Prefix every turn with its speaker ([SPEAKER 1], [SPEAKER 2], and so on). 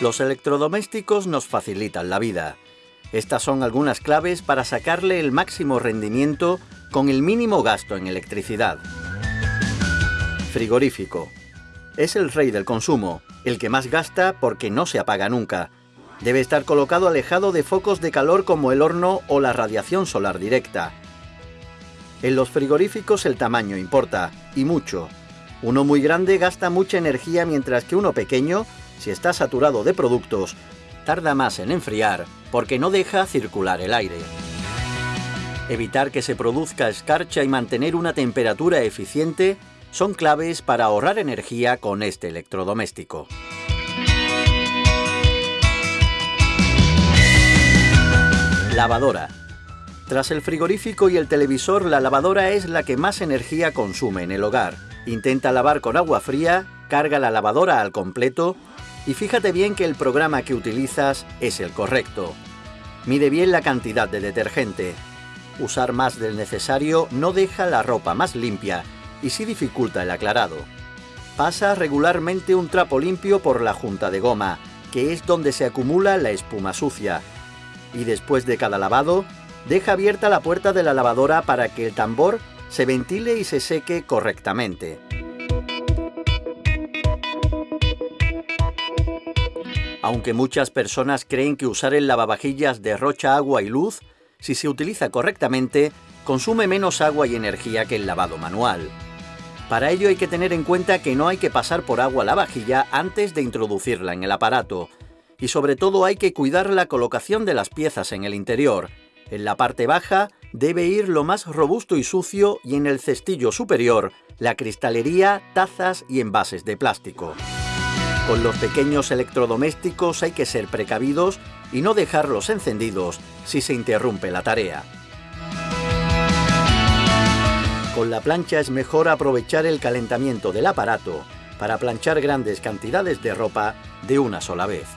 [SPEAKER 1] Los electrodomésticos nos facilitan la vida. Estas son algunas claves para sacarle el máximo rendimiento con el mínimo gasto en electricidad. Frigorífico. Es el rey del consumo, el que más gasta porque no se apaga nunca. Debe estar colocado alejado de focos de calor como el horno o la radiación solar directa. En los frigoríficos el tamaño importa, y mucho. Uno muy grande gasta mucha energía mientras que uno pequeño, si está saturado de productos, tarda más en enfriar porque no deja circular el aire. Evitar que se produzca escarcha y mantener una temperatura eficiente son claves para ahorrar energía con este electrodoméstico. Lavadora. Tras el frigorífico y el televisor, la lavadora es la que más energía consume en el hogar. Intenta lavar con agua fría, carga la lavadora al completo y fíjate bien que el programa que utilizas es el correcto. Mide bien la cantidad de detergente. Usar más del necesario no deja la ropa más limpia y sí dificulta el aclarado. Pasa regularmente un trapo limpio por la junta de goma, que es donde se acumula la espuma sucia. Y después de cada lavado, deja abierta la puerta de la lavadora para que el tambor se ventile y se seque correctamente. Aunque muchas personas creen que usar el lavavajillas derrocha agua y luz, si se utiliza correctamente, consume menos agua y energía que el lavado manual. Para ello hay que tener en cuenta que no hay que pasar por agua la vajilla antes de introducirla en el aparato. Y sobre todo hay que cuidar la colocación de las piezas en el interior. En la parte baja debe ir lo más robusto y sucio y en el cestillo superior la cristalería, tazas y envases de plástico. Con los pequeños electrodomésticos hay que ser precavidos y no dejarlos encendidos si se interrumpe la tarea. Con la plancha es mejor aprovechar el calentamiento del aparato para planchar grandes cantidades de ropa de una sola vez.